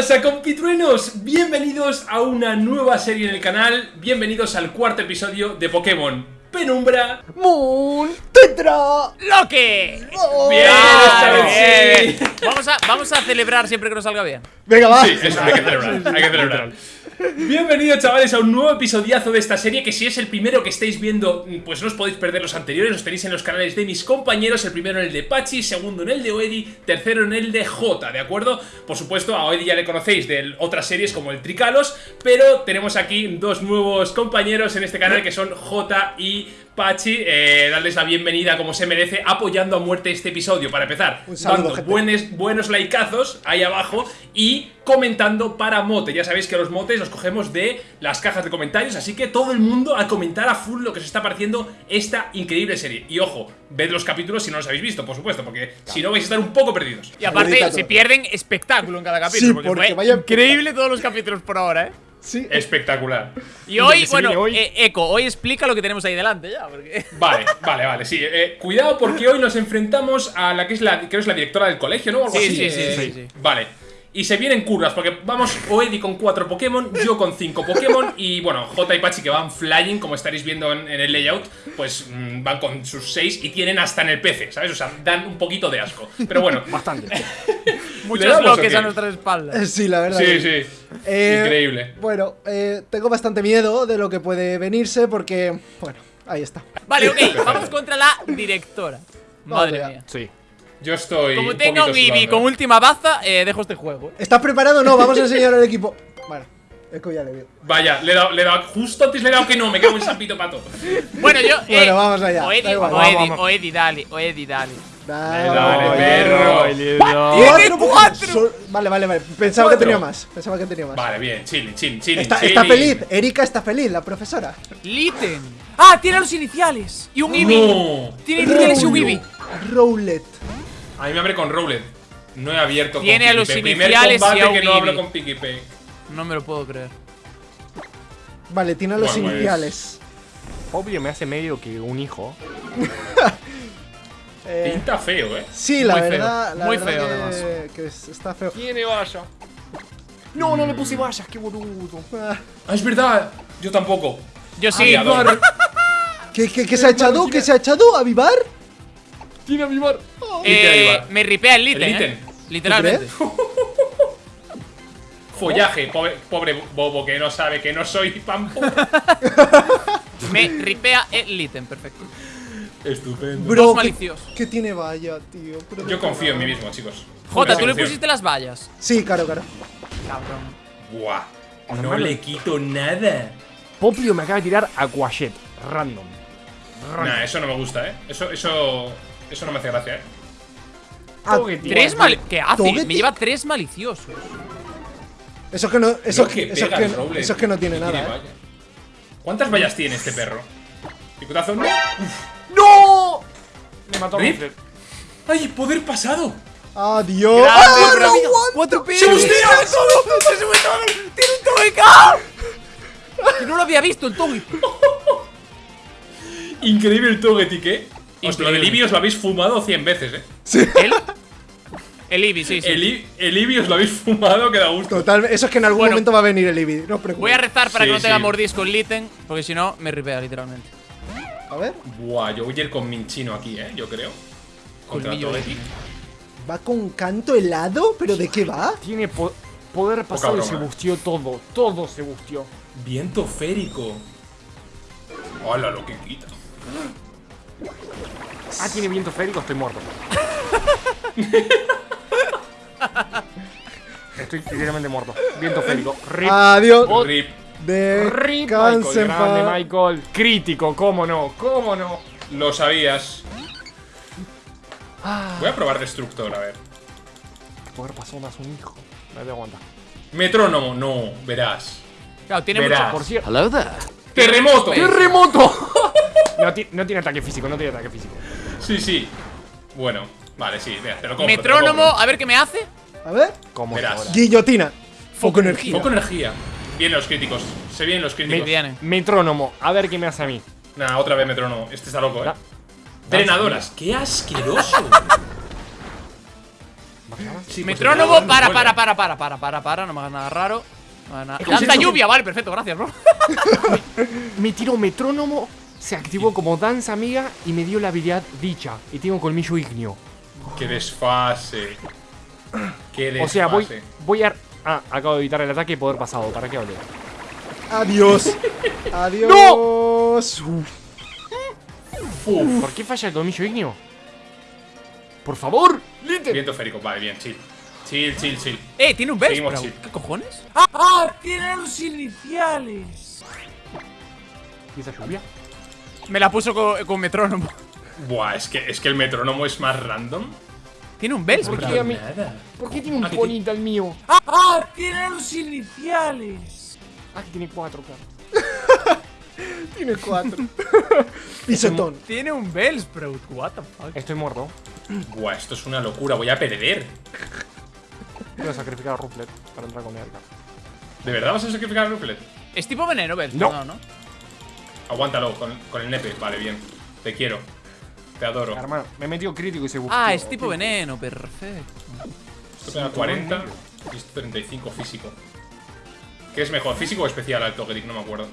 pasa compitruenos? Bienvenidos a una nueva serie en el canal, bienvenidos al cuarto episodio de Pokémon Penumbra Moon Tetra ¡Loque! Bien, esta vez Bien. sí. Vamos a, vamos a celebrar siempre que nos salga bien. Venga, va Sí, eso hay que celebrar, hay que celebrar. Bienvenidos chavales a un nuevo episodiazo de esta serie Que si es el primero que estáis viendo Pues no os podéis perder los anteriores Los tenéis en los canales de mis compañeros El primero en el de Pachi, segundo en el de Oedi Tercero en el de Jota, ¿de acuerdo? Por supuesto a Oedi ya le conocéis de otras series como el Tricalos Pero tenemos aquí dos nuevos compañeros en este canal Que son Jota y Pachi, eh, darles la bienvenida como se merece, apoyando a muerte este episodio para empezar. Saludo, dando buenos, buenos likeazos ahí abajo y comentando para mote. Ya sabéis que los motes los cogemos de las cajas de comentarios, así que todo el mundo a comentar a full lo que se está pareciendo esta increíble serie. Y ojo, ved los capítulos si no los habéis visto, por supuesto, porque si no vais a estar un poco perdidos. Y aparte, se pierden espectáculo en cada capítulo. Sí, porque, porque fue vaya- increíble todos los capítulos por ahora, ¿eh? Sí Espectacular. Y hoy, bueno, hoy. eh, Eco, hoy explica lo que tenemos ahí delante ya. Porque... Vale, vale, vale, sí. eh, cuidado porque hoy nos enfrentamos a la que es la, creo que es la directora del colegio, ¿no? Algo Sí, así, sí, sí, eh, sí, sí. Vale. Y se vienen curvas, porque vamos Oedi con cuatro Pokémon, yo con cinco Pokémon y bueno, J y Pachi que van flying, como estaréis viendo en, en el layout, pues mm, van con sus seis y tienen hasta en el PC, ¿sabes? O sea, dan un poquito de asco. Pero bueno, Bastante. Muchos bloques a nuestras espaldas. Eh, Sí, la verdad sí, que- sí. Eh, Increíble. Bueno, eh, tengo bastante miedo de lo que puede venirse porque, bueno, ahí está Vale, ok, vamos contra la directora. Madre mía. Sí. Yo estoy. Como tenga un Eevee con última baza, eh, dejo este juego. ¿Estás preparado? No, vamos a enseñar al equipo Vale, Eco ya le dio Vaya, le he dado, le he dado- justo antes le he dado que no, me cago en sapito pato. Bueno, yo. eh, Bueno, vamos allá, Oedi, da igual. Vamos, vamos. Oedi, dale, Oedi, dale. Dale, Dale, perro. ¡Tiene Cuatro Vale, vale, vale Pensaba Cuatro. que tenía más Pensaba que tenía más Vale, bien, chilling, chilling, chilling. Está, chilling. está feliz, Erika está feliz, la profesora Litten. Ah, tiene los iniciales. Y un Eevee. No. Tiene iniciales y un Eevee. Rowlet A mí me abre con Rowlet. No he abierto Tiene con a los. Primer iniciales y combate a que no hablo con. No me lo puedo creer. Vale, tiene los Bueno, pues- iniciales Obvio me hace medio que un hijo. Eh, Pinta feo, eh. Sí, la Muy feo, verdad, la muy verdad feo, que, además. que es- está feo Tiene valla. No, no le puse vallas, qué boludo. Ah, es verdad. Yo tampoco. Yo sí. ¿Qué, qué, qué se ha echado? ¿Qué se ha echado? ¿Avivar? Tiene avivar. Eh, Avivar. me ripea el. El eh. Literalmente. Follaje, pobre, pobre bobo que no sabe que no soy pampo. Me ripea el Litten, perfecto. Estupendo. Bro, Dos ¿qué- maliciosos. ¿qué, tiene valla, tío? Pero Yo confío en mí mismo, chicos. Jota, tú le pusiste las vallas. Sí, claro, claro. Cabrón. Buah. No le quito nada. Poplio me acaba de tirar a Quashet. Random. Nah, eso no me gusta, eh. Eso, eso. Eso no me hace gracia, eh. Ah. Tres mal. ¿Qué hace? Togetic. Me lleva tres maliciosos. Eso es que no, eso, que eso es que, el Rowlet. eso es que no tiene nada, ¿eh? valla. ¿Cuántas vallas tiene este perro? Picotazo, no. ¡No! Me mató a ¿Rip? Monster. ¡Ay, poder pasado! ¡Adiós! ¡Ah, no! ¡Cuatro ¡Se hostia! ¡Se sube todo! ¡Tiene un Togeca! Que no lo había visto el Togetic. Increíble el Togetic, eh. Os lo del os lo habéis fumado 100 veces, eh. ¿El? El Eevee, sí, sí. El, I- el os lo habéis fumado que da gusto. Total, eso es que en algún Bueno. momento va a venir el Eevee, no os preocupéis. Voy a rezar para Sí, que no tenga sí. mordisco el Litten, porque si no, me ripea literalmente. A ver, Buah, yo voy a ir con Minchino aquí, eh, yo creo. Contra Colmillo Togetic. ¿va con canto helado? ¿Pero de qué va? Tiene po- poder pasado y se bustió todo. Todo se bustió. Viento férico. Hola, lo que quita. Ah, tiene viento férico, estoy muerto. estoy literalmente muerto. Viento férico. Rip. Adiós. Oh, Rip. Rip. Michael, grande Michael. Crítico, cómo no, cómo no. Lo sabías. Voy a probar Destructor, a ver. Poder pasado más un hijo. Me voy a aguantar. Metrónomo, no, verás. Claro, tiene Verás. mucho. Por cierto. ¡Terremoto! ¡Terremoto! No, no tiene ataque físico, no tiene ataque físico. Sí, sí. Bueno, vale, sí, mira, te lo compro. te lo Metrónomo, compro. a ver qué me hace. A ver. ¿Cómo Verás. Guillotina. Foco energía. Foco energía. Bien los críticos. Se vienen los Me críticos. viene. Metrónomo, a ver qué me hace a mí. Nah, otra vez metrónomo. Este está loco, eh. Da- Drenadoras. ¡Qué asqueroso! Sí, pues Metrónomo, para, para, para, para, para, para, para, no me hagas nada raro. No me hagas nada- Lanza lluvia, vale, perfecto, gracias, bro. Mi tiro metrónomo se activó como danza amiga y me dio la habilidad dicha. Y tengo colmillo ignio. Qué desfase. Qué desfase. O sea, voy, voy a. Ah, acabo de evitar el ataque y poder pasado. ¿Para qué hablé? Adiós. Adiós. Uf. Uf. ¿Por qué falla el colmillo ignio? Por favor, Liter. Viento férico, vale, bien, chill. Chill, chill, chill. Eh, tiene un sí. ¿Qué cojones? ¿Y esa lluvia? Me la puso con, con metrónomo. Buah, es que, es que el metrónomo es más random. Tiene un ¿Por qué mí? Nada. ¿Por qué tiene un Ah, que ponita el mío? Ah, tiene los iniciales. Ah, que tiene cuatro, claro. Tiene cuatro. Pisotón. Tiene un Bellsprout. What the fuck. Estoy muerto. Buah, esto es una locura, voy a perder. Voy a sacrificar a Ruplet para entrar con mi arca. ¿De verdad vas a sacrificar a Ruplet? Es tipo veneno, Bellsprout. No, No. no. Aguántalo con, con el nepe, vale, bien. Te quiero. Te adoro. Hermano, me metió crítico y se buscó. Ah, es tipo veneno, perfecto. Esto pega 40 y esto 35 físico. ¿Qué es mejor, físico o especial al Togedic? No me acuerdo.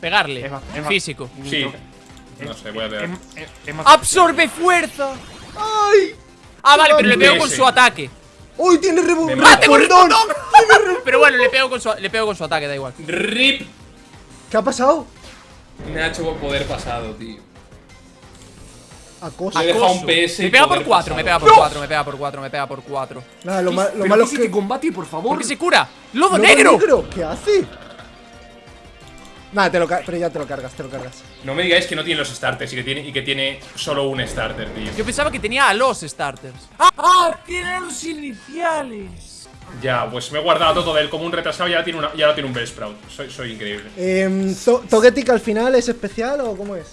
Pegarle. Es más- es más- Físico. Sí. No sé, voy a más. ¡Absorbe fuerza! ¡Ay! Ah, vale, pero le pego con su ataque. ¡Uy, tiene rebo! Me ¡Ah. ¡Tengo el ¡Perdón! Pero bueno, le pego con su, le pego con su ataque, da igual. RIP. ¿Qué ha pasado? Me ha hecho poder pasado, tío. Acoso. Me un. PS. Me pega por poder 4, me pega por 4, me pega por 4, me pega por 4. Nada, lo, ma- lo Pero malo ¿qué es que. combate, por favor. ¿Por qué se cura? ¡Lodo ¡Lobo negro! ¿Qué hace? Nada, te lo ca- pero ya te lo cargas, te lo cargas. No me digáis que no tiene los starters y que tiene, y que tiene solo un starter, tío. Yo pensaba que tenía a los starters. ¡Ah! ¡Tiene los iniciales! Ya, pues me he guardado todo de él como un retrasado y ahora tiene, una, y ahora tiene un Bellsprout. Soy, soy increíble. Eh, to- ¿Togetic al final es especial o cómo es?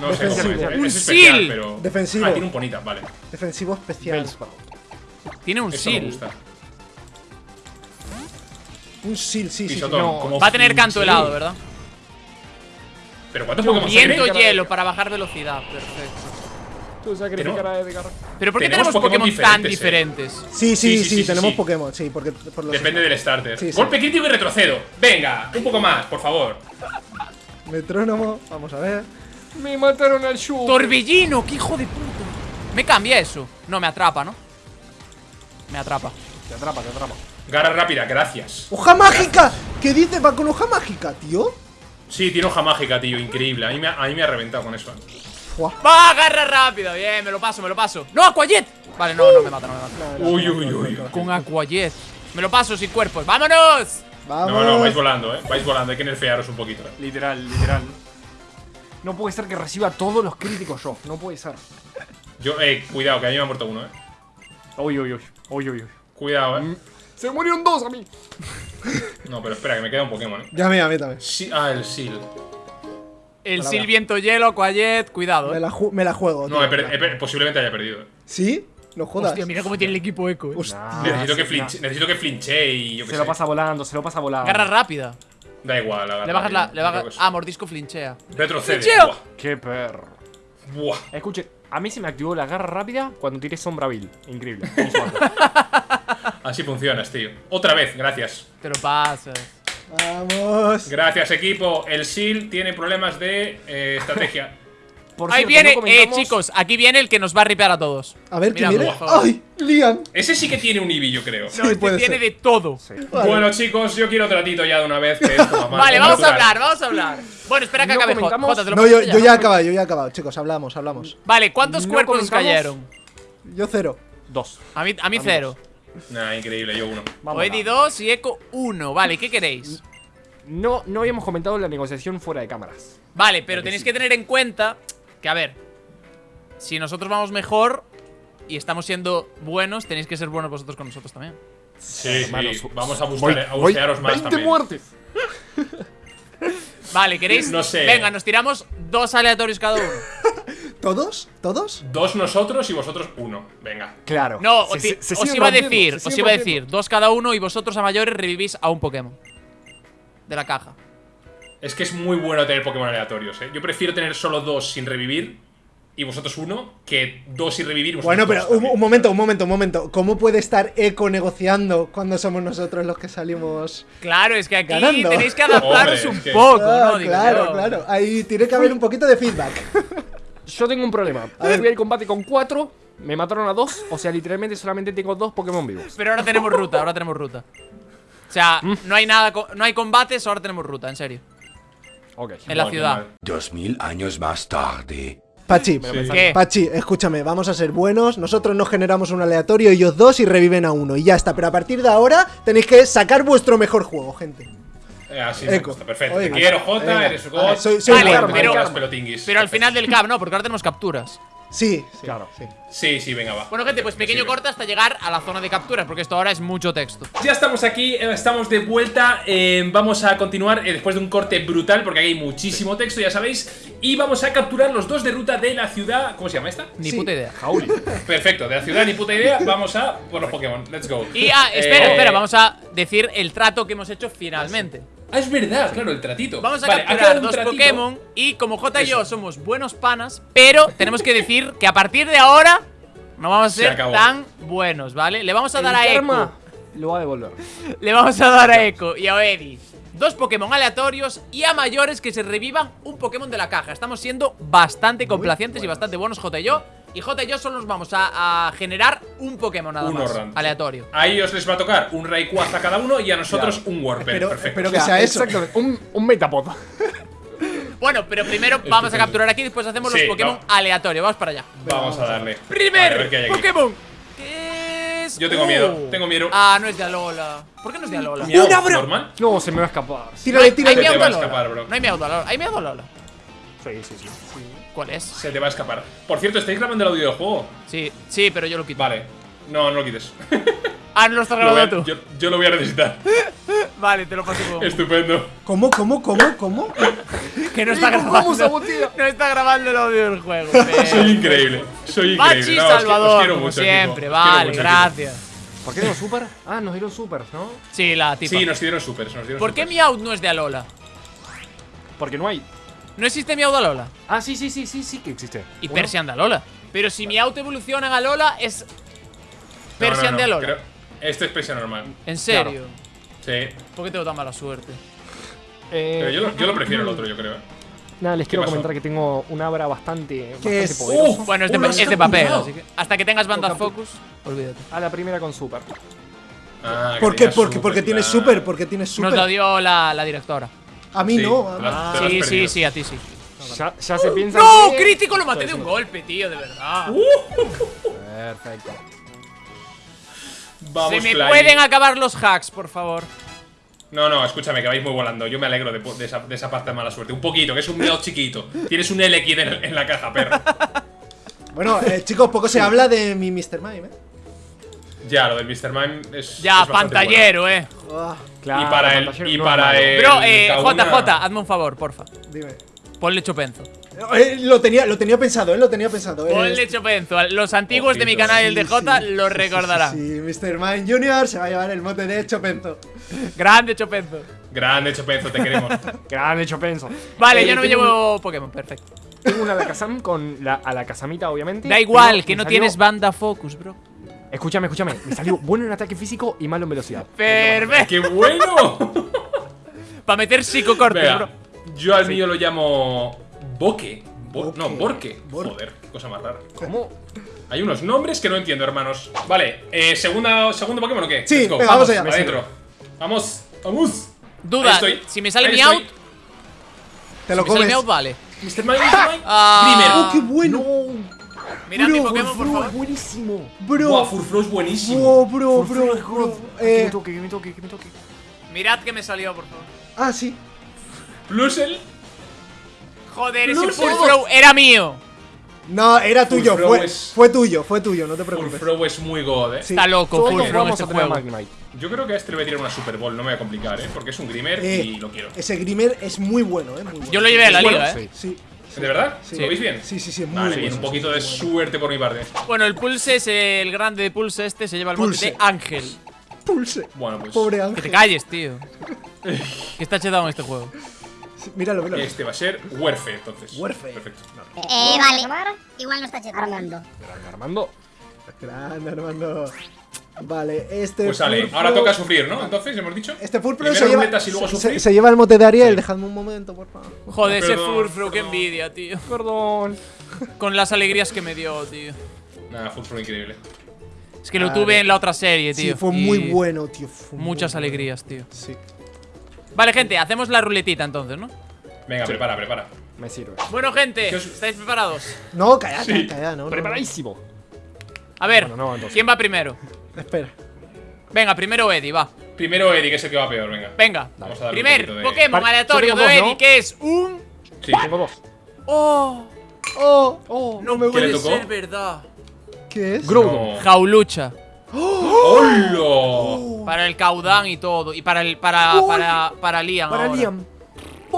No sé cómo es. Un especial, seal. pero. Defensivo. Ah, tiene un ponita, vale. Defensivo especial. Bellsprout. Tiene un Eso me seal. gusta. Un seal, sí, sí. sí. No. Va a tener canto helado, ¿verdad? Pero ¿cuántos Pokémon se Viento hielo para bajar velocidad. Perfecto. Tú sacrificar a Edgar. Pero ¿por qué Tenemos tenemos Pokémon, Pokémon tan diferentes, diferentes? Sí, sí, sí, Sí, sí, sí, tenemos sí. Pokémon, sí, porque por los Depende del starter. Sí, sí. Golpe crítico y retrocedo. Venga, un poco más, por favor. Metrónomo, vamos a ver. Me mataron al Shu. Torbellino, qué hijo de puta. Me cambia eso. No, me atrapa, ¿no? Me atrapa. Te atrapa, te atrapa. Garra rápida, gracias. ¡Hoja mágica! ¿Qué dice? ¿Va con hoja mágica, tío? Sí, tiene hoja mágica, tío, increíble. A mí me, ha- a mí me ha reventado con eso. Fua. ¡Va, agarra rápido! Bien, me lo paso, me lo paso. ¡No, Aquajet! Vale, no, no me mata, no me mata. Uy, uy, uy. Con Aquajet. Me lo paso sin cuerpos. ¡Vámonos! Vamos. No, no, vais volando, eh. Vais volando, hay que nerfearos un poquito. eh. Literal, literal. No puede ser que reciba todos los críticos yo. No puede ser. Yo, eh, cuidado, que a mí me ha muerto uno, eh. Uy, uy, uy. Uy, uy, uy. Cuidado, eh. Se murieron dos a mí. No, pero espera, que me queda un Pokémon, eh. Ya mí, a mí también. Sí, ah, el Seal. El Palabra. Silviento Hielo, Aquajet, cuidado, Me eh. la, ju- me la juego. No, tío. he per- he per- posiblemente haya perdido. eh. ¿Sí? No jodas. Hostia, mira cómo tiene el equipo eco, eh. Nah, necesito, que flinche, necesito que flinche y yo qué Se sé. lo pasa volando, se lo pasa volando. Garra rápida. Da igual, agarra, Le bajas la. Le bajas. que Ah, mordisco flinchea. Retrocede. ¡Flincheo! Buah, Qué perro. buah. Escuche, a mí se me activó la garra rápida cuando tiré Sombra Bill. Increíble. Así funcionas, tío. Otra vez, gracias. Te lo pasas. Vamos. Gracias, equipo. El Seal tiene problemas de eh, estrategia. Por Ahí cierto, viene, no eh, chicos, aquí viene el que nos va a ripear a todos. A ver, ¿quién viene? ¡Ay! Liam. Ese sí que tiene un Eevee, yo creo. Sí, No, este puede tiene ser. de todo. Vale. Bueno, chicos, yo quiero tratito ya de una vez. Que esto mal. Vale, vamos a hablar, vamos a hablar. Bueno, espera que No acabe comentamos- Jota, ¿te lo No, yo, yo ya he acabado, yo ya he acabado. Chicos, hablamos, hablamos. Vale, ¿cuántos No cuerpos comentamos- cayeron? Yo cero. Dos. A mí, a mí cero. Nah, increíble, yo uno. Vamos Oedi a- 2 y Eco 1. Vale, ¿qué queréis? No, no habíamos comentado la negociación fuera de cámaras. Vale, pero tenéis que tener en cuenta que, a ver, si nosotros vamos mejor y estamos siendo buenos, tenéis que ser buenos vosotros con nosotros también. Sí, Hermano, sí. Vamos a voy- buscar a voy bucearos más 20 también. muertes. Vale, ¿queréis? No sé. Venga, nos tiramos dos aleatorios cada uno. ¿Todos? ¿Todos? Dos nosotros y vosotros uno. Venga. Claro. No, Se- os, se- ti- se os siguen iba a decir, os iba a decir, dos cada uno y vosotros a mayores revivís a un Pokémon. De la caja. Es que es muy bueno tener Pokémon aleatorios, eh. Yo prefiero tener solo dos sin revivir y vosotros uno, que dos y revivir. vosotros Bueno, pero un, momento, un momento, un momento. ¿Cómo puede estar Eco negociando cuando somos nosotros los que salimos? Claro, es que aquí Ganando. tenéis que adaptaros Hombre, un que- poco, Ah, ¿no? Digo claro, claro. Ahí tiene que haber un poquito de feedback. Yo tengo un problema. ver. Fui al combate con cuatro, me mataron a dos, o sea, literalmente solamente tengo dos Pokémon vivos. Pero ahora tenemos ruta, ahora tenemos ruta. O sea, Mm. no hay nada, no hay combates, ahora tenemos ruta, en serio. Ok. En la ciudad. Dos mil años más tarde. Pachi, ¿Qué? Pachi, escúchame, vamos a ser buenos. Nosotros nos generamos un aleatorio, ellos dos y reviven a uno. Y ya está. Pero a partir de ahora tenéis que sacar vuestro mejor juego, gente. Eh, así me gusta, perfecto. Te quiero, Jota, eres God. Vale, soy- soy Vale, bueno. pero-. Pero al final del cap, no, porque ahora tenemos capturas. Sí, sí, Claro. sí. Sí, sí, venga, va. Bueno, gente, pues pequeño Sí. corte hasta llegar a la zona de capturas, porque esto ahora es mucho texto. Ya estamos aquí, eh, estamos de vuelta. eh, vamos a continuar eh, después de un corte brutal, porque aquí hay muchísimo texto, ya sabéis. Y vamos a capturar los dos de ruta de la ciudad. ¿Cómo se llama esta? Ni Sí. puta idea. Jauli. Perfecto, de la ciudad ni puta idea. Vamos a por los Pokémon. Let's go. Y, ah, espera, Eh, espera, vamos a decir el trato que hemos hecho finalmente. Ah, es verdad, claro, el tratito. Vamos a Vale, capturar dos tratito. Pokémon y como J y yo somos buenos panas, pero tenemos que decir que a partir de ahora no vamos a Se ser tan buenos, ¿vale? Le vamos a dar a Echo, lo va a devolver. le vamos a dar a Echo y a Eddie dos Pokémon aleatorios y a mayores que se revivan un Pokémon de la caja. Estamos siendo bastante complacientes y bastante buenos J y yo. Y J y yo solo nos vamos a, a generar un Pokémon nada Uno más, random. aleatorio. A ellos les va a tocar un Rayquaza a cada uno y a nosotros un Warper. Espero, Perfecto. espero que sea eso. Exactamente. Un, un Metapod. Bueno, pero primero vamos a capturar aquí y después hacemos Sí, los Pokémon aleatorios. Vamos para allá. Vamos a darle. A Primer ver qué hay aquí. Pokémon. ¿Qué es? Yo tengo miedo, tengo miedo. Ah, no es de Alola. ¿Por qué no es de Alola? ¡Una, bro! ¿Normal? No, se me va a escapar. Sí, Tírale, Hay tírale. Te Meowth va a Alola. escapar, bro. No hay Alola. ¿Hay Meowth Alola? sí, sí. ¿Cuál es? Se te va a escapar. Por cierto, ¿estáis grabando el audio del juego? Sí, sí, pero yo lo quito. Vale. No, no lo quites. Ah, no lo estás Lo voy a- grabando tú. yo, yo lo voy a necesitar. Vale, te lo paso como. Estupendo. ¿Cómo, cómo, cómo, cómo? Que no está ¿Cómo grabando. sabotea? No está grabando el audio del juego. Soy increíble. Soy increíble. Pachi No, os qui- os Salvador, como mucho, siempre. Vale, mucho, gracias. ¿Por qué dieron super? Ah, nos dieron supers, ¿no? Sí, la tipa. Sí, nos dieron supers. Nos dieron ¿Por qué supers. Meowth no es de Alola? Porque no hay. ¿No existe Meowth de Alola? Ah, sí, sí, sí, sí, sí que existe. Y Bueno, Persian de Alola. Pero si Meowth evoluciona en Alola, es No, no, Persian no, de Alola. creo- Este es Persian normal. ¿En serio? Sí. ¿Por qué tengo tan mala suerte? eh, Pero yo lo, yo lo prefiero el otro, yo creo. ¿eh? Nada, les quiero pasó? comentar que tengo un Abra bastante, bastante es? poderoso. ¡Uf! Bueno, es de, es de papel, capturado. así que hasta que tengas bandas focus, olvídate. A la primera con super. Ah, ¿Por qué? Porque, super, porque tienes claro. super, porque tienes Nos lo super. dio la, la directora. A mí Sí, no. a mí- Sí, sí, sí, a ti sí. Ya, ya se piensa ¡No! que- ¡Crítico! Lo maté de un golpe, tío, de verdad. Perfecto. Vamos, Se me Fly. pueden acabar los hacks, por favor. No, no, escúchame, que vais muy volando. Yo me alegro de, de esa, de esa parte de mala suerte. Un poquito, que es un Meowth chiquito. Tienes un L aquí en, en la caja, perro. Bueno, eh, chicos, poco se habla de mi Mr. Mime, ¿eh? Ya, lo del Mr. Mime es. Ya, es pantallero, eh. Claro, Y para el- y para el- Bro, eh, Kauna- JJ, hazme un favor, porfa. dime. Ponle chopenzo. Eh, lo, tenía, lo tenía pensado, ¿eh? Lo tenía pensado. eh. Ponle chopenzo. Los antiguos de mi canal el de J sí, lo recordarán. Sí, sí, Mr. Mime Jr. se va a llevar el mote de Chopenzo. Grande chopenzo. Grande Chopenzo, te queremos. Grande hecho penso. Vale, Eh, yo no me llevo Pokémon, perfecto. Tengo una Alakazam con la Alakazamita, obviamente. Da igual, que no salió- tienes banda focus, bro. Escúchame, escúchame. Me salió bueno en ataque físico y malo en velocidad. Perfecto. ¡Qué bueno! Para meter psicocortes, Venga, bro. yo al mío lo llamo. Boque. Bo- Boque. No, Borque. Bor- Joder, qué cosa más rara. ¿Cómo? Hay unos nombres que no entiendo, hermanos. Vale, eh, segunda, ¿segundo Pokémon o qué? Sí, Let's go. venga, vamos allá. Adentro. Vamos, vamos. Duda, estoy. si me sale Meowth, estoy. Te lo si me sale comes. Meowth, vale. Mr. Mime, Mr. Mime. Ah. ¡Oh, qué bueno! Mira mi Bro, Pokémon, por favor. es buenísimo. Bro, Buah, Furfro es buenísimo. bro, bro, bro, es bro. God. Que me Eh, toque, que me toque, que me toque. Mirad que me salió, por favor. ah, sí. Plusel. Joder, ese Furfro. Era mío. No, era tuyo, Furfro fue, es- fue tuyo, fue tuyo, no te preocupes. Furfro es muy god, eh. Sí. Está loco, Todos Furfro en vamos este a juego. Magnemite. Yo creo que a este le voy a tirar una Super Bowl, no me voy a complicar, eh. Porque es un Grimer Eh, y lo quiero. Ese Grimer es muy bueno, eh. Muy bueno. Yo lo llevé a la liga, eh. Sí. ¿De verdad? Sí. ¿Lo veis bien? Sí, sí, sí, muy Vale, bien, un poquito de suerte por mi parte. Bueno, el Pulse es el grande de Pulse este, se lleva el bote Pulse. de Ángel. Pulse. Bueno, pues. Pobre Que Ángel. te calles, tío. que está chetado en este juego. Míralo, míralo. Este va a ser Werfe, entonces. Werfe. Perfecto. Eh, vale. Igual no está. Armando. Grande, Armando. Grande, Armando. Vale, este. Pues sale, ahora toca sufrir, ¿no? Entonces, hemos dicho. Este Full Pro Primero se lleva, ruletas y luego se- lleva el mote de Ariel. Dejadme un momento, por favor. Joder, ese Perdón, Furfro, qué perdón. envidia, tío. Perdón. Con las alegrías que me dio, tío. Nada, Full Pro increíble. Es que lo tuve en la otra serie, Sí, tío. fue y muy bueno, tío. fue Muchas bueno. alegrías, tío. Sí. Vale, gente, hacemos la ruletita entonces, ¿no? Venga, prepara, prepara. Me sirve. Bueno, gente, ¿Qué os- ¿estáis preparados? No, calla, Sí. no, no, no. Preparadísimo. A ver, Bueno, no, entonces. ¿quién va primero? Espera. Venga, primero Eddie, va. Primero Eddie, que es el que va peor, venga. Venga. Vamos a Primer de- Pokémon Vale, aleatorio de Eddie, ¿no? que es un. Sí. Tengo dos. ¡Oh! Oh, Oh, No me puede ser verdad. ¿qué es? Groudon. No. Jaulucha. ¡Hola! Para el Caudán y todo. Y para el. Para. Para. Para Liam. Para ahora. Liam.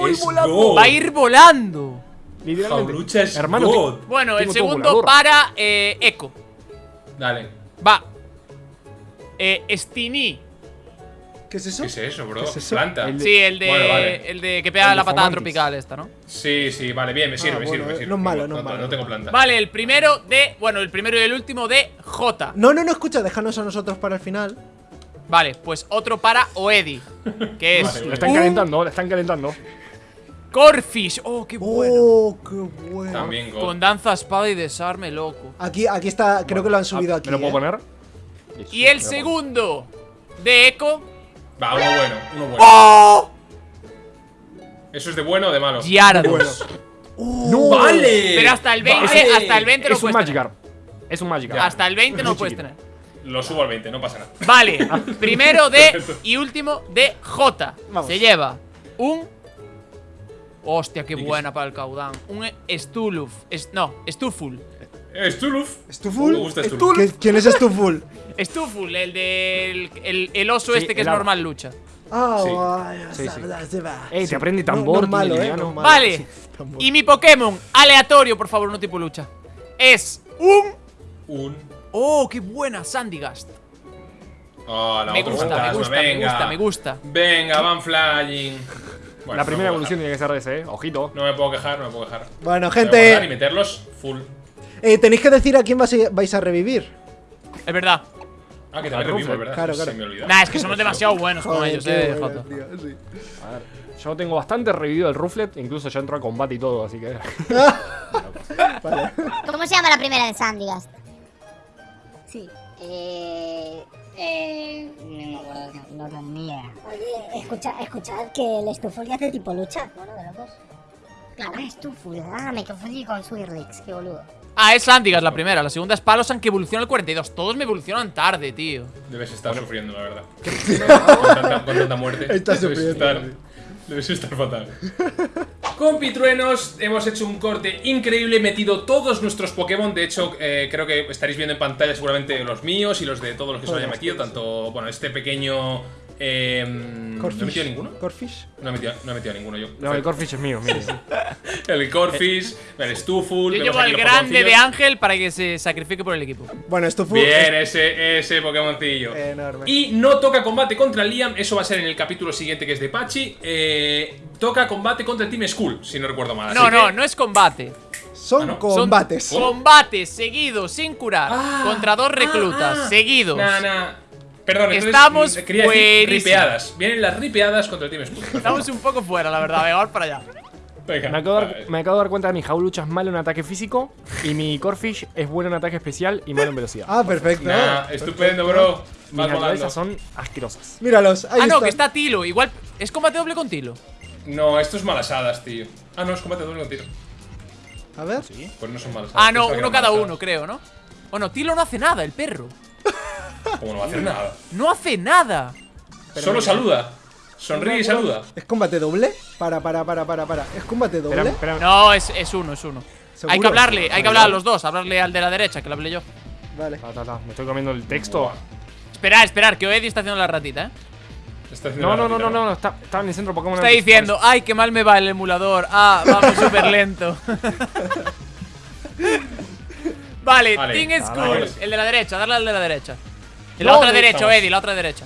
Es God. Va a ir volando. Literalmente. Jaulucha es Hermano, God. Bueno, el segundo para eh, Echo. Dale. Va. Eh, Stini. ¿Qué es eso? ¿Qué es eso, bro? ¿Qué es eso? Planta. El- Sí, el de. Bueno, vale. El de que pega El de la patada Fomantis. tropical, esta, ¿no? Sí, sí, vale, bien, me sirve, Ah, me bueno, sirve, me eh, sirve. no es malo, no es malo. No tengo planta. Vale, el primero de. Bueno, el primero y el último de J. No, no, no, escucha, déjanos a nosotros para el final. Vale, pues otro para Oedi. Que es. Vale, Lo están calentando, lo están calentando. Corfish. Oh, qué bueno. Oh, qué bueno. También. Con danza, espada y desarme, loco. Aquí, aquí está, creo que lo han subido Ah, aquí. ¿Me lo puedo eh. poner? Y el segundo de Echo. Va, uno bueno, uno bueno. ¡Oh! ¿Eso es de bueno o de malo? Gyarados. Oh, ¡Vale! Pero hasta el 20, Vale. hasta el 20 no Es un puedes tener. Magikarp. Es un Magikarp. Hasta el 20 no puedes tener. Lo subo al 20, no pasa nada. Vale, primero de y último de J. Vamos. Se lleva un. Hostia, qué ¿Y qué buena para el caudán. Un Stuluf. Es, no, Stuful. Stuluf. ¿Stuful? Me gusta Stuluf. ¿Qué- ¿Quién es Stuful? Stuful, el del. El, el oso Sí, este que es normal lucha. Ah, Sí. Sí, sí. se va. Te aprende No- tambor, no malo, tiene eh, no malo. Vale. Sí, tambor. Y mi Pokémon aleatorio, por favor, no tipo lucha. Es un. Un. Oh, qué buena, Sandygast. Oh, la Me gusta, me fantasma, gusta, me venga. gusta, me gusta. Venga, van flying. Bueno, La no primera me puedo evolución tiene que ser de ese, eh. Ojito. No me puedo quejar, no me puedo quejar. Bueno, No me puedo quejar gente, Y meterlos full. Eh, tenéis que decir a quién vais a, vais a revivir. Es verdad. Ah, que también revivimos. ¿verdad? Claro, Se claro. me olvidó. Nah, es que somos demasiado buenos con ellos, eh, bueno, Jota. tío, sí. A ver. Yo tengo bastante revivido el Ruflet, incluso ya entró a combate y todo, así que. Vale. ¿Cómo se llama la primera de Sandygast? Sí. Eh. Eh. No me acuerdo, no idea. Oye, escucha, escuchad que el Stuful hace tipo lucha. Bueno, de los dos. Claro, Stuful. Ah, me confundí con Swirlix, qué boludo. Ah, es Sandygast la primera. La segunda es Palosan que evoluciona al 42. Todos me evolucionan tarde, tío. Debes estar sufriendo, la verdad. con, tanta, con tanta muerte. Estás Debes sufriendo, estar- sí. Debes estar fatal. Con Pitruenos hemos hecho un corte increíble, metido todos nuestros Pokémon. De hecho, eh, creo que estaréis viendo en pantalla seguramente los míos y los de todos los que se Todos, hayan metido. Tanto, bueno, este pequeño. Eh, ¿No he metido ninguno? Corfish. No he metido, no he metido ninguno yo. No, el Corfish es mío, mío. El Corfish, el Stuful. Yo llevo al grande de. Ángel para que se sacrifique por el equipo. Bueno, Stuful. Bien, ese, ese Pokémoncillo. enorme. Y no toca combate contra Liam, eso va a ser en el capítulo siguiente que es de Pachi. Eh, toca combate contra el Team Skull, si no recuerdo mal. No, así no, que- no es combate. Son Ah, ¿no? Son combates. combates seguidos, sin curar, Ah, contra dos ah, reclutas, ah. seguidos. Nah, nah. Perdón, entonces, Estamos quería decir buenísimos. ripeadas. Vienen las ripeadas contra el Team Skull. Estamos un poco fuera, la verdad. Venga, vamos para allá. Venga, Me acabo, de dar, me acabo de dar cuenta que mi Jaulucha es malo en ataque físico y mi Corfish es bueno en ataque especial y malo en velocidad. Ah, perfecto. Nah, estupendo, bro. Mis naturalezas son asquerosas. Míralos, ahí Ah, no, están. que está Tilo. Igual es combate doble con Tilo. No, esto es malasadas, tío. Ah, no, es combate doble con tiro. A ver. Pues no son malasadas. Ah, no, uno cada malasadas. uno, creo, ¿no? Bueno, Tilo no hace nada, el perro. Como no va a hacer nada. No hace nada. Solo saluda. Sonríe y saluda. ¿Es combate doble? Para, para, para, para, para. ¿Es combate doble? Espera, espera. No, es, es uno, es uno. ¿Seguro? Hay que hablarle, hay que hablar a los dos. Hablarle al de la derecha, que lo hablé yo. Vale. Ta, ta, ta, Me estoy comiendo el texto. Esperar, esperar, que Oedi está haciendo la ratita, ¿eh? Está No, no, no, no, no, está, estaba en el centro Pokémon. Está diciendo, ay, qué mal me va el emulador. Ah, vamos súper lento. vale, Vale. Team Ah, School. vale. El de la derecha, darle al de la derecha. La No, otra de- derecha. Eddie, la otra derecha.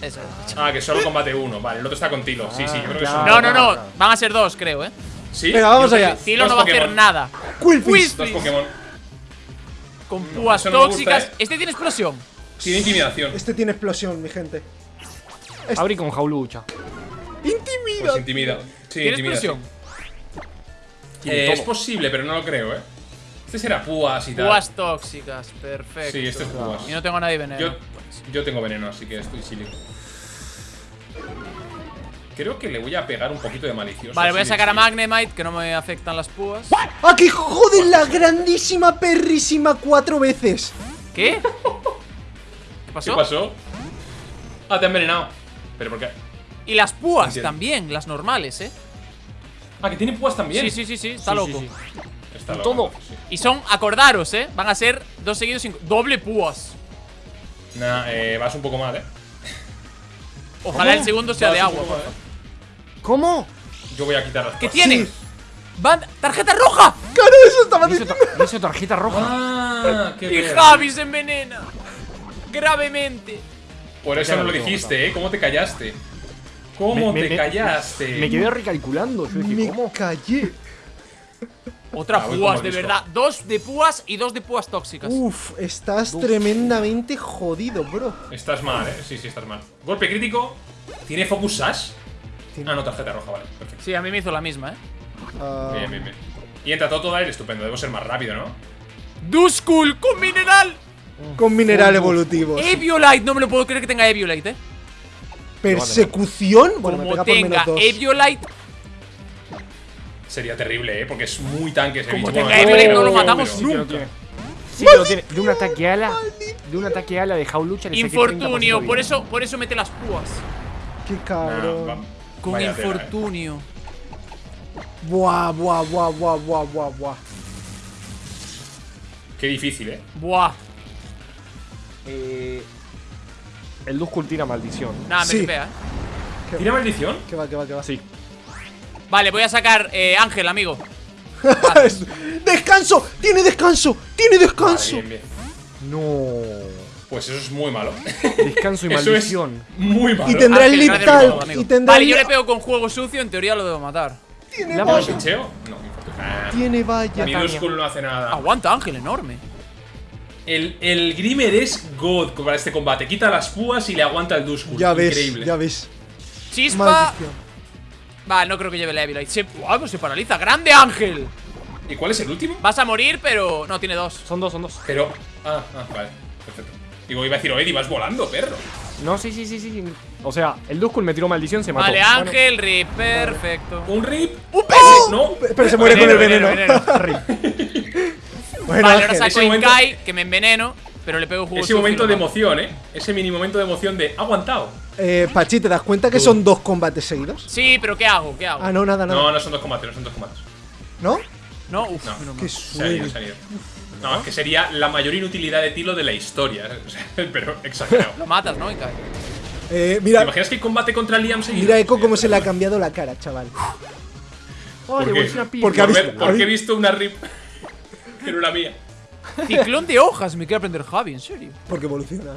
Esa es. Ah, que solo combate uno. Vale, el otro está con Tilo. Sí, sí, yo creo que claro. son No, no, dos. no. Van a ser dos, creo, ¿eh? Sí. Venga, vamos allá. Tilo no va a hacer nada. Quillfish. Dos Pokémon. Con púas eso no tóxicas. ¿eh? Este tiene explosión. Tiene intimidación. Este tiene explosión, mi gente. Abrí con jaulucha. Intimida. Pues intimida. Sí, ¿Tiene intimida. explosión? sí. Eh, es posible, pero no lo creo, ¿eh? Este será púas y tal. Púas tóxicas. Perfecto. Sí, este es púas. Y no tengo a nadie veneno. Yo, yo tengo veneno, así que estoy silly. Creo que le voy a pegar un poquito de malicioso. Vale, voy a sacar a. Magnemite, que no me afectan las púas. ¡Ah, que joden la grandísima perrísima cuatro veces! ¿Qué? ¿Qué pasó? ¿Qué pasó? Ah, te ha envenenado. ¿Pero por qué? Y las púas Entiendo. también, las normales, ¿eh? Ah, que tiene púas también. Sí, sí, sí, sí, está Sí, loco. sí, Está Y loco, todo. sí. Y son, acordaros, ¿eh? Van a ser dos seguidos sin... Doble púas. Nah, eh, vas un poco mal, ¿eh? Ojalá el segundo sea Vas de agua. mal, ¿eh? ¿Cómo? Yo voy a quitar las ¿Qué púas. tiene? Sí. Van- ¡Tarjeta roja! ¡Claro, eso estaba diciendo! tar- hizo tarjeta roja. Ah, qué Y. Javi se envenena. Gravemente. Por eso no lo dijiste, ¿eh? ¿Cómo te callaste? ¿Cómo Me- me- te me- callaste? Me quedé recalculando. Yo dije, Me ¿cómo? callé. Otra Ah, púas, de verdad. Dos de púas y dos de púas tóxicas. Uf, estás tremendamente jodido, bro. Estás mal, ¿eh? Sí, sí, estás mal. Golpe crítico. ¿Tiene Focus Sash? Tiene- Ah, no, tarjeta roja, vale. Perfecto. Sí, a mí me hizo la misma, ¿eh? Ah, Bien, bien, bien. Y entra todo aire estupendo. Debo ser más rápido, ¿no? Duskull con mineral. con mineral evolutivo. Eviolite, no me lo puedo creer que tenga Eviolite, ¿eh? Persecución. Bueno, me Como pega por tenga menos dos. Eviolite, Sería terrible, ¿eh? Porque es muy tanque ese Como bicho. tenga Bueno, no lo pero- matamos pero- Sí lo tiene. Sí. De un ataque ala. De un ataque ala de jaulucha le saqué 30% infortunio. Por eso, por eso mete las púas. Qué cabrón. Con vaya tela, ¿eh? infortunio. Buah, buah, buah, buah, buah, buah, buah. Qué difícil, ¿eh? Buah. Eh, el Duskull tira maldición. Nada, me Sí. tripea, ¿eh? ¿Tiene maldición? Que va, que va, que va. Sí. Vale, voy a sacar eh, Ángel, amigo. ¡Descanso! ¡Tiene descanso! ¡Tiene Vale, descanso! bien, bien. No. Pues eso es muy malo. Descanso y Eso es maldición. muy malo. Y tendrá el amigo. Y tendrá Vale, yo le pego con juego sucio, en teoría lo debo matar. Tiene La valla. ¿Pincheo? No. Ah, Tiene valla. Mi Duskull no hace nada. Aguanta, Ángel, enorme. El, el Grimer es God para este combate. Quita las púas y le aguanta el Duskull. Ya ves, Increíble. ya ves. Chispa. Maldición. Vale, no creo que lleve la Evilite. Se, Guau, pues se paraliza. ¡Grande Ángel! ¿Y cuál es el último? Vas a morir, pero. No, tiene dos. Son dos, son dos. Pero. Ah, ah, vale. Perfecto. Digo, iba a decir, Eddie, vas volando, perro. No, sí, sí, sí, sí. O sea, el Duskull me tiró maldición, se mató. Vale, Bueno, Ángel, Rip. Perfecto. Un rip. ¡Un ¡Oh! No. Pero se muere con el Veneno, veneno. veneno, Bueno, Vale, ahora saco ese momento- Kai, que me enveneno, pero le pego jugo Ese momento de emoción, ¿eh? Ese mini momento de emoción de aguantado. Eh, Pachi, ¿te das cuenta que son dos combates seguidos? Sí, pero ¿qué hago? ¿Qué hago? Ah, no, nada, nada. No, no son dos combates, no son dos combates. ¿No? No, uf, No. Qué Se han ido, suerte. se han ido. No, es que sería la mayor inutilidad de Tilo de la historia. ¿eh? O sea, pero exagerado. Lo matas, ¿no? Y cae. Eh, ¿Te mira, imaginas que combate contra Liam seguido? mira Echo cómo se le ha cambiado la cara, chaval. ¿Por le qué? una. Porque ha Por visto- ver- Porque he visto una rip que no era mía. Ciclón de hojas, me quiere aprender Javi, en serio. Porque evoluciona.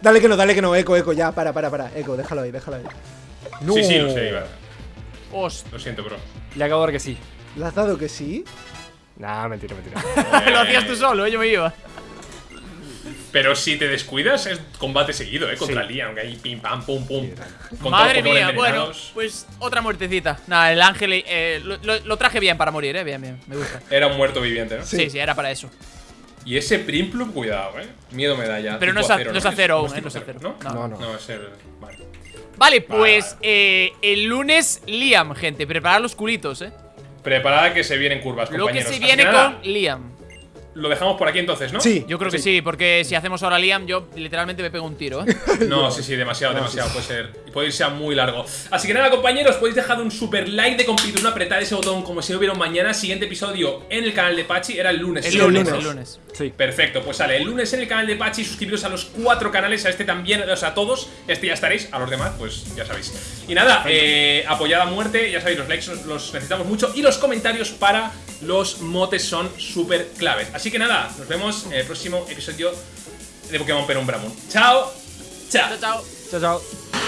Dale que no, dale que no, Echo, Echo, ya, para, para, para. Echo, déjalo ahí, déjalo ahí. No. Sí, sí, lo sé. Hostia. Lo siento, bro. Le acabo de dar que sí. ¿Le has dado que sí? Nah, mentira, mentira. Lo hacías tú solo, ¿eh? yo me iba. Pero si te descuidas, es combate seguido, ¿eh? Contra Sí. Liam, que ahí pim pam, pum, pum. Con Madre mía, bueno, pues otra muertecita. Nada, el ángel eh, lo, lo- lo traje bien para morir, eh. Bien, bien, me gusta. Era un muerto viviente, ¿no? Sí, sí, era para eso. Y ese Primplup, cuidado, ¿eh? Miedo me da ya. Pero no es a- no es acero aún, ¿eh? No es acero. ¿No? No. No, no. No, es el. Vale. Vale, pues Vale. eh, el lunes Liam, gente. Preparad los culitos, eh. Preparada que se vienen curvas, Lo que se viene con Liam. Lo dejamos por aquí entonces, ¿no? Sí. Yo creo que sí, porque si hacemos ahora Liam, yo literalmente me pego un tiro, ¿eh? No, sí, sí, demasiado, demasiado. Puede ser. Y puede irse a muy largo. Así que nada, compañeros, podéis dejar un super like de compitud, apretar ese botón como si no hubiera mañana. Siguiente episodio en el canal de Pachi. Era el lunes. El ¿sí? lunes, lunes. el lunes. Sí. Perfecto, pues sale el lunes en el canal de Pachi, suscribiros a los cuatro canales, a este también, o sea, a todos, este ya estaréis, a los demás, pues ya sabéis. Y nada, eh, apoyad a muerte, ya sabéis, los likes los, los necesitamos mucho y los comentarios para los motes son súper claves. Así que nada, nos vemos en el próximo episodio de Pokémon Penumbra Moon. ¡Chao! Chao. Chao, chao. Chao, chao.